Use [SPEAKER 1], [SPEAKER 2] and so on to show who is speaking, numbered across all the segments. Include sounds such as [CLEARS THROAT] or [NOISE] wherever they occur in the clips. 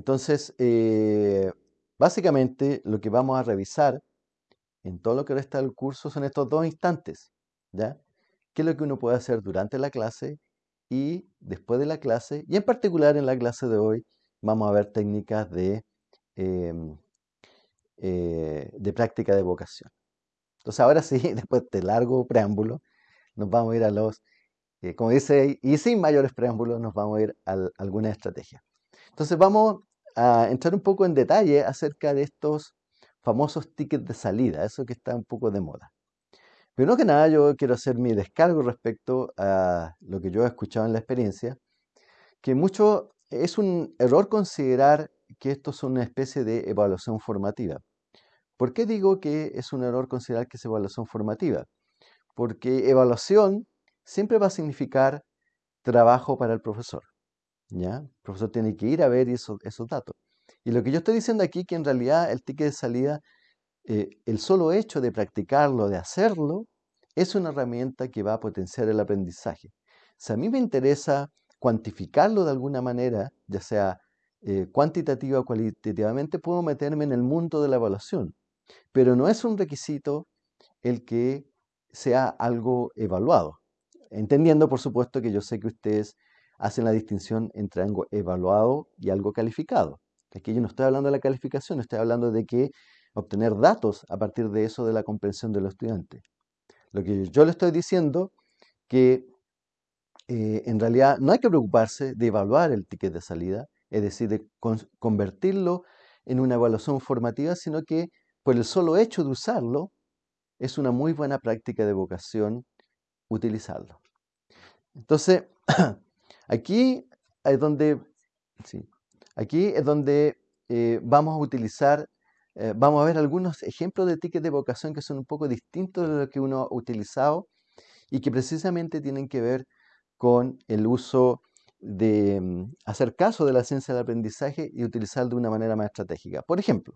[SPEAKER 1] Entonces, eh, básicamente lo que vamos a revisar en todo lo que resta del curso son estos dos instantes, ¿ya? ¿Qué es lo que uno puede hacer durante la clase y después de la clase? Y en particular en la clase de hoy vamos a ver técnicas de, em, eh, de práctica de vocación. Entonces ahora sí, [LAUGHS] después de largo preámbulo, nos vamos a ir a los, eh, como dice, y sin mayores preámbulos, nos vamos a ir a algunas estrategias. Entonces vamos a entrar un poco en detalle acerca de estos famosos tickets de salida, eso que está un poco de moda. Primero que nada, yo quiero hacer mi descargo respecto a lo que yo he escuchado en la experiencia, que mucho es un error considerar que esto es una especie de evaluación formativa. ¿Por qué digo que es un error considerar que es evaluación formativa? Porque evaluación siempre va a significar trabajo para el profesor. El profesor tiene que ir a ver esos, esos datos. Y lo que yo estoy diciendo aquí, que en realidad el ticket de salida, eh, el solo hecho de practicarlo, de hacerlo, es una herramienta que va a potenciar el aprendizaje. Si a mí me interesa cuantificarlo de alguna manera, ya sea eh, cuantitativa o cualitativamente, puedo meterme en el mundo de la evaluación. Pero no es un requisito el que sea algo evaluado. Entendiendo, por supuesto, que yo sé que ustedes hacen la distinción entre algo evaluado y algo calificado. Aquí yo no estoy hablando de la calificación, estoy hablando de que obtener datos a partir de eso de la comprensión de los estudiantes. Lo que yo le estoy diciendo que eh, en realidad no hay que preocuparse de evaluar el ticket de salida, es decir, de convertirlo en una evaluación formativa, sino que por el solo hecho de usarlo, es una muy buena práctica de vocación utilizarlo. Entonces, [CLEARS THROAT] aquí es donde, aquí es donde eh, vamos a utilizar, eh, vamos a ver algunos ejemplos de tickets de vocación que son un poco distintos de lo que uno ha utilizado y que precisamente tienen que ver con el uso de mm, hacer caso de la ciencia del aprendizaje y utilizar de una manera más estratégica. Por ejemplo,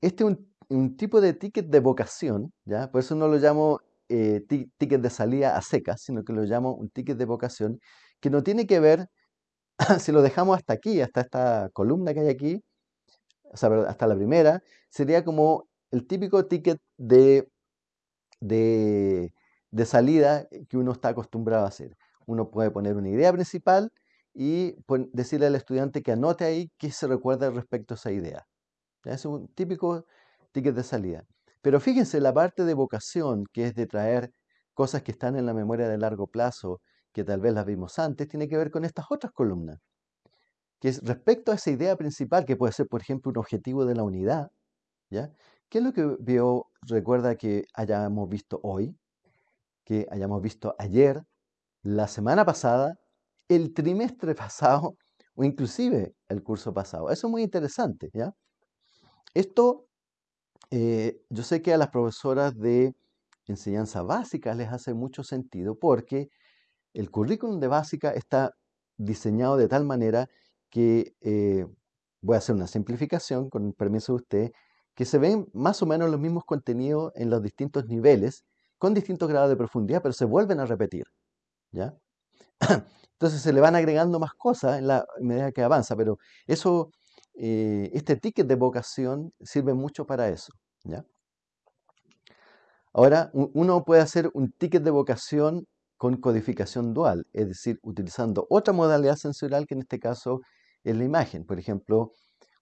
[SPEAKER 1] este es un, tipo de ticket de vocación, ¿ya? por eso no lo llamo eh, ticket de salida a secas, sino que lo llamo un ticket de vocación, que no tiene que ver, [LAUGHS] si lo dejamos hasta aquí, hasta esta columna que hay aquí, hasta la primera, sería como el típico ticket de, de, de salida que uno está acostumbrado a hacer. Uno puede poner una idea principal y decirle al estudiante que anote ahí qué se recuerda respecto a esa idea. Es un típico ticket de salida. Pero fíjense, la parte de vocación, que es de traer cosas que están en la memoria de largo plazo, que tal vez las vimos antes, tiene que ver con estas otras columnas. Que es respecto a esa idea principal, que puede ser, por ejemplo, un objetivo de la unidad. ¿ya? ¿Qué es lo que veo, recuerda que hayamos visto hoy? Que hayamos visto ayer, la semana pasada, el trimestre [LAUGHS] pasado o inclusive el curso pasado. Eso es muy interesante, ¿ya? Esto, eh, yo sé que a las profesoras de enseñanza básica les hace mucho sentido porque el currículum de básica está diseñado de tal manera que, eh, voy a hacer una simplificación con el permiso de usted, que se ven más o menos los mismos contenidos en los distintos niveles, con distintos grados de profundidad, pero se vuelven a repetir. ¿ya? [CLEARS THROAT] Entonces se le van agregando más cosas en la medida que avanza, pero eso eh, este ticket de vocación sirve mucho para eso. ¿Ya? Ahora, uno puede hacer un ticket de vocación con codificación dual, es decir, utilizando otra modalidad sensorial que en este caso es la imagen. Por ejemplo,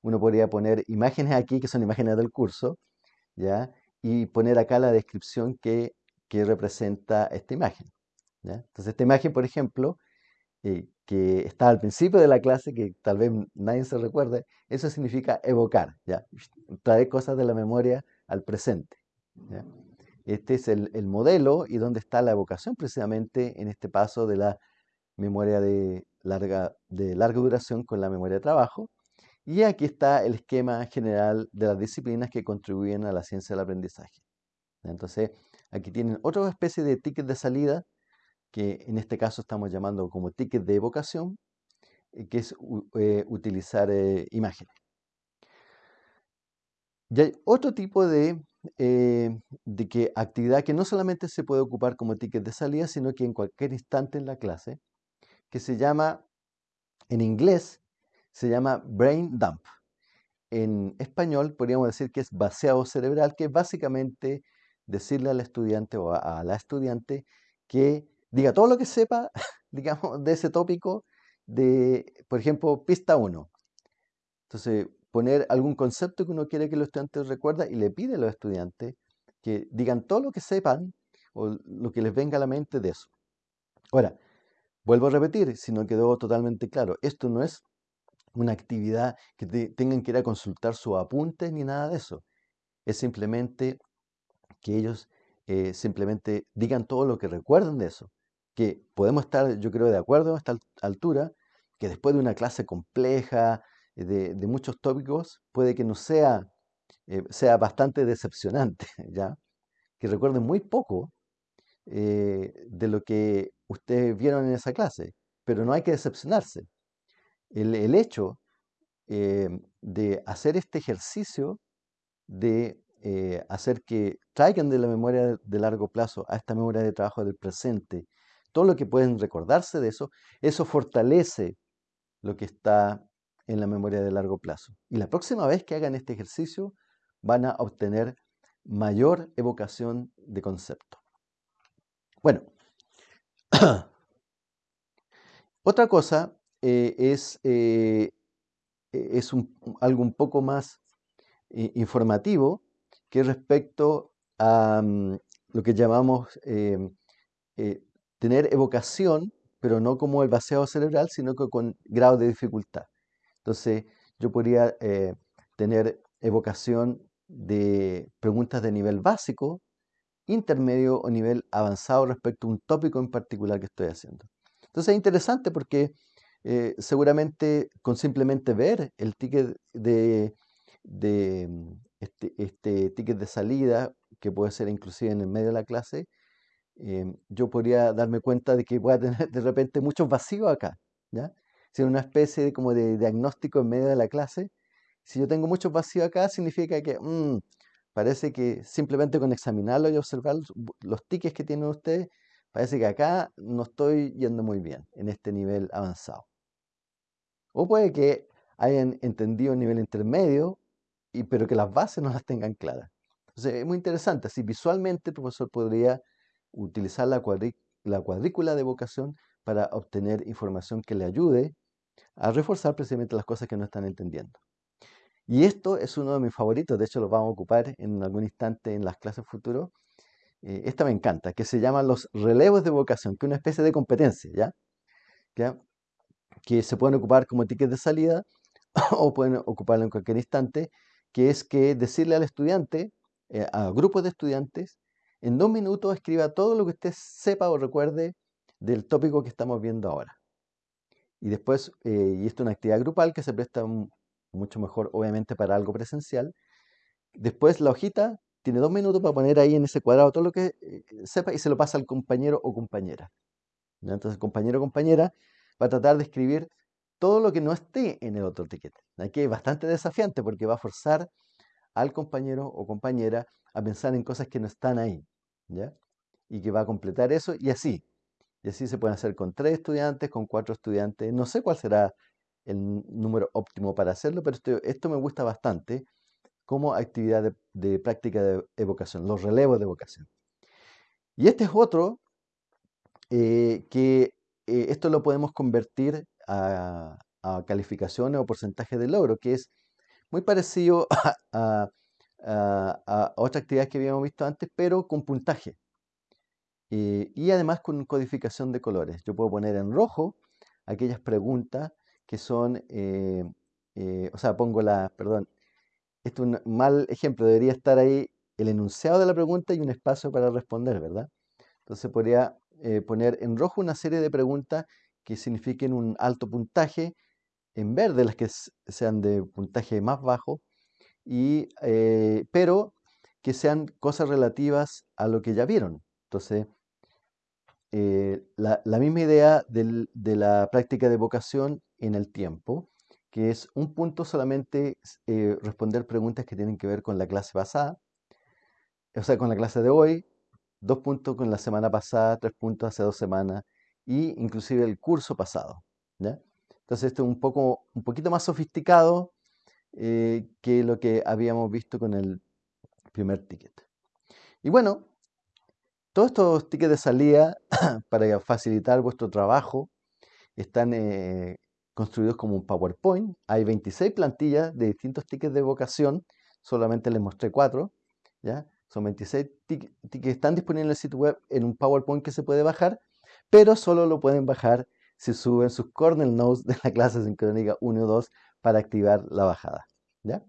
[SPEAKER 1] uno podría poner imágenes aquí, que son imágenes del curso, ¿ya? y poner acá la descripción que, que representa esta imagen. ¿ya? Entonces, esta imagen, por ejemplo, eh, que está al principio de la clase, que tal vez nadie se recuerde, eso significa evocar, ¿ya? traer cosas de la memoria al presente. Este es el, modelo y donde está la evocación precisamente en este paso de la memoria de larga, de larga duración con la memoria de trabajo. Y aquí está el esquema general de las disciplinas que contribuyen a la ciencia del aprendizaje. Entonces, aquí tienen otra especie de ticket de salida que en este caso estamos llamando como ticket de evocación, eh, que es eh, utilizar eh, imágenes. Y hay otro tipo de, de actividad que no solamente se puede ocupar como ticket de salida, sino que en cualquier instante en la clase, que se llama En inglés se llama brain dump. En español podríamos decir que es vaciado cerebral, que es básicamente decirle al estudiante o a, la estudiante que diga todo lo que sepa, [LAUGHS] digamos, de ese tópico de, por ejemplo, pista 1. Entonces, poner algún concepto que uno quiere que los estudiantes recuerden y le pide a los estudiantes que digan todo lo que sepan o lo que les venga a la mente de eso. Ahora, vuelvo a repetir, si no quedó totalmente claro, esto no es una actividad que tengan que ir a consultar sus apuntes ni nada de eso. Es simplemente que ellos eh, simplemente digan todo lo que recuerden de eso. Que podemos estar, yo creo, de acuerdo a esta altura, que después de una clase compleja, de, muchos tópicos, puede que no sea, eh, sea bastante decepcionante, [LAUGHS] ¿ya? Que recuerden muy poco eh, de lo que ustedes vieron en esa clase, pero no hay que decepcionarse. El, hecho de hacer este ejercicio de eh, hacer que traigan de la memoria de largo plazo a esta memoria de trabajo del presente todo lo que pueden recordarse de eso, eso fortalece lo que está en la memoria de largo plazo. Y la próxima vez que hagan este ejercicio van a obtener mayor evocación de concepto. Bueno, [COUGHS] otra cosa eh, es, eh, es algo un poco más informativo que respecto a mm, lo que llamamos em, eh, tener evocación, pero no como el vaciado cerebral, sino que con grado de dificultad. Entonces, yo podría eh, tener evocación de preguntas de nivel básico, intermedio o nivel avanzado respecto a un tópico en particular que estoy haciendo. Entonces es interesante porque eh, seguramente con simplemente ver el ticket de, este, este, ticket de salida, que puede ser inclusive en el medio de la clase, em, yo podría darme cuenta de que voy a tener [LAUGHS] de repente muchos vacíos acá, ¿ya? Si una especie como de diagnóstico en medio de la clase, si yo tengo muchos vacíos acá, significa que mm, parece que simplemente con examinarlo y observar los tickets que tienen ustedes, parece que acá no estoy yendo muy bien en este nivel avanzado. O puede que hayan entendido un nivel intermedio pero que las bases no las tengan claras. Entonces, es muy interesante. Así visualmente el profesor podría utilizar la, la cuadrícula de vocación para obtener información que le ayude a reforzar precisamente las cosas que no están entendiendo. Y esto es uno de mis favoritos, de hecho lo vamos a ocupar en algún instante en las clases futuras. Eh, esta me encanta, que se llaman los relevos de vocación, que es una especie de competencia, ¿ya? ¿ya? Que se pueden ocupar como tickets de salida [LAUGHS] o pueden ocuparlo en cualquier instante que es que decirle al estudiante, eh, a grupos de estudiantes, en dos minutos escriba todo lo que usted sepa o recuerde del tópico que estamos viendo ahora. Y después, eh, y esto es una actividad grupal que se presta mucho mejor, obviamente, para algo presencial. Después la hojita tiene dos minutos para poner ahí en ese cuadrado todo lo que eh, sepa y se lo pasa al compañero o compañera. Entonces, compañero o compañera va a tratar de escribir todo lo que no esté en el otro ticket. Aquí es bastante desafiante porque va a forzar al compañero o compañera a pensar en cosas que no están ahí, Y que va a completar eso y así. Y así se puede hacer con tres estudiantes, con cuatro estudiantes. No sé cuál será el número óptimo para hacerlo, pero esto, me gusta bastante como actividad de, práctica de evocación, los relevos de evocación. Y este es otro eh, que eh, esto lo podemos convertir a, calificaciones o porcentaje de logro, que es muy parecido [LAUGHS] a, otra actividad que habíamos visto antes, pero con puntaje. Eh, y además con codificación de colores. Yo puedo poner en rojo aquellas preguntas que son, eh, eh, o sea, pongo la, perdón, esto es un mal ejemplo, debería estar ahí el enunciado de la pregunta y un espacio para responder, ¿verdad? Entonces podría poner en rojo una serie de preguntas que signifiquen un alto puntaje, en verde las que sean de puntaje más bajo, y, eh, pero que sean cosas relativas a lo que ya vieron. Entonces, eh, la, misma idea de la práctica de vocación en el tiempo, que es un punto solamente eh, responder preguntas que tienen que ver con la clase pasada, o sea, con la clase de hoy, dos puntos con la semana pasada, tres puntos hace dos semanas, y inclusive el curso pasado. Entonces esto es un, poco, un poquito más sofisticado eh, que lo que habíamos visto con el primer ticket. Y bueno, todos estos tickets de salida [CLEARS THROAT] para facilitar vuestro trabajo están eh, construidos como un PowerPoint. Hay 26 plantillas de distintos tickets de vocación, solamente les mostré cuatro. ¿ya? Son 26 tickets que están disponibles en el sitio web en un PowerPoint que se puede bajar, pero solo lo pueden bajar si suben sus kernel nodes de la clase sincrónica 1 o 2 para activar la bajada. ¿ya?